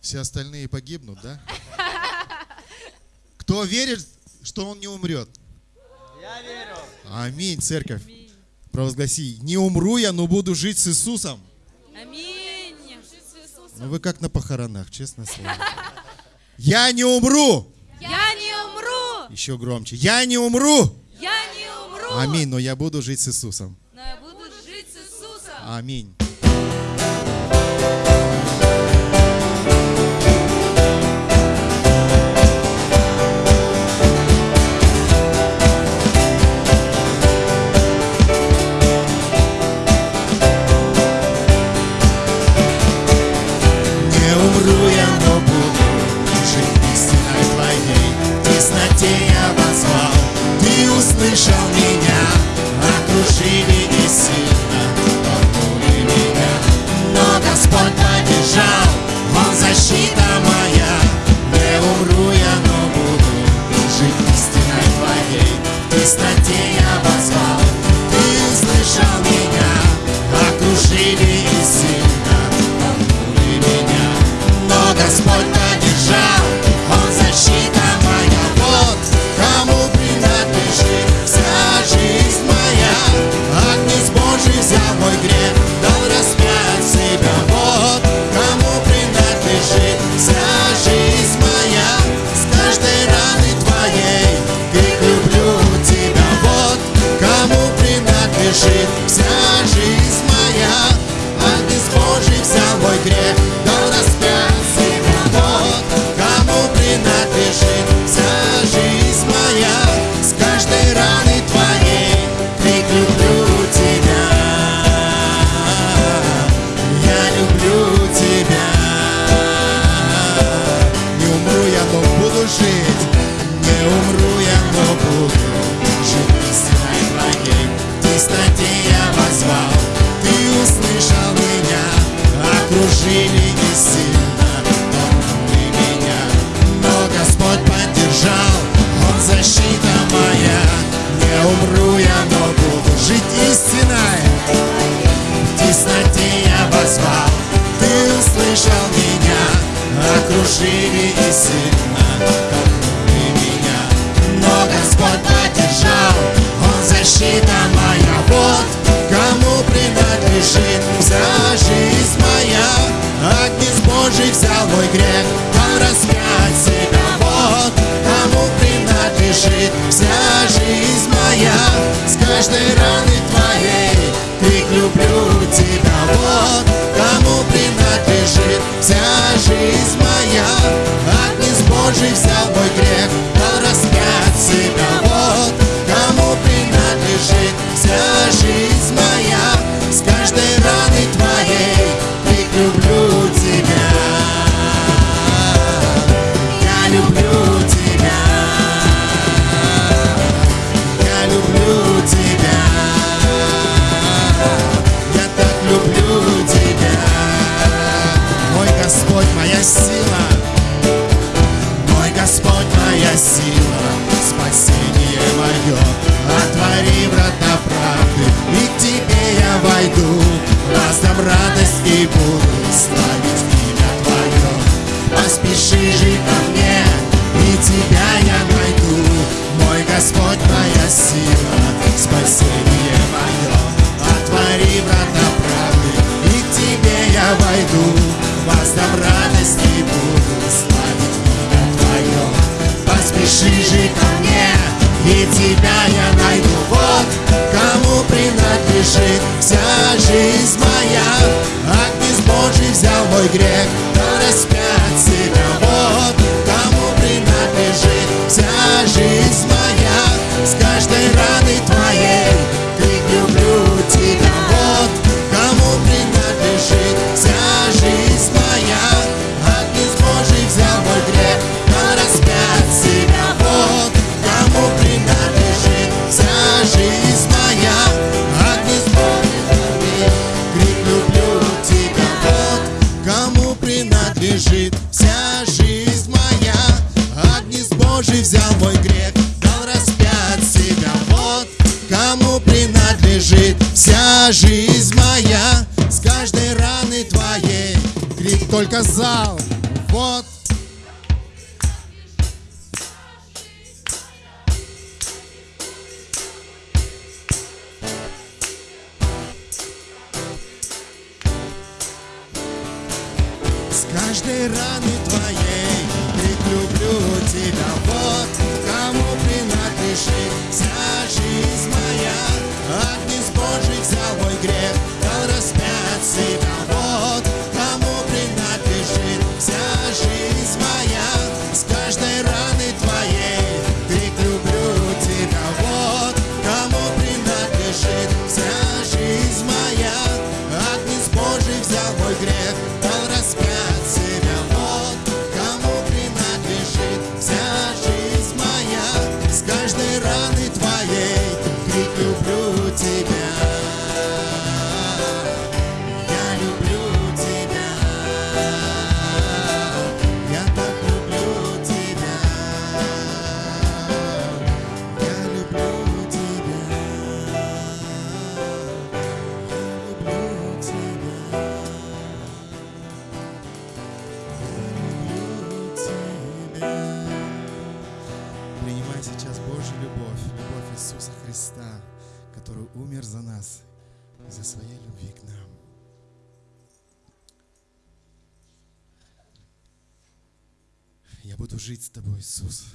все остальные погибнут, да? Кто верит, что он не умрет? Я верю. Аминь, церковь. Провозгласи, не умру я, но буду жить с Иисусом. Аминь. Ну вы как на похоронах, честно слово. Я не умру. Я не умру. Еще громче. Я не умру. Я не умру. Аминь, но я буду жить с Иисусом. Но я буду жить с Иисусом. Аминь. Тесноте я позвал, ты услышал меня, принадлежит вся жизнь моя. Агнец Божий взял мой грех, дал распять себя. Вот кому принадлежит вся жизнь моя. С каждой раны твоей крик люблю тебя. Я люблю тебя. Не умру я, но буду жить. Не умру я, но буду. В тесноте я позвал, ты услышал меня, окружили не сильно, С каждой раны твоей крик люблю тебя. Вот кому принадлежит вся жизнь моя. Агнец Божий взял мой грех, дал распять себя. Вот кому принадлежит моя сила. Мой Господь, моя сила, спасение мое. Отвори врата правды, и к Тебе я войду. Раздам радость и буду славить имя Твое. Поспеши же я найду. Вот кому принадлежит вся жизнь моя. Агнец Божий взял мой грех, бежит вся жизнь моя. Агнец Божий взял мой грех, дал распять себя. Вот кому принадлежит вся жизнь моя. С каждой раны твоей крик только зал. Вот каждой раны Христа, который умер за нас, за своей любви к нам. Я буду жить с тобой, Иисус.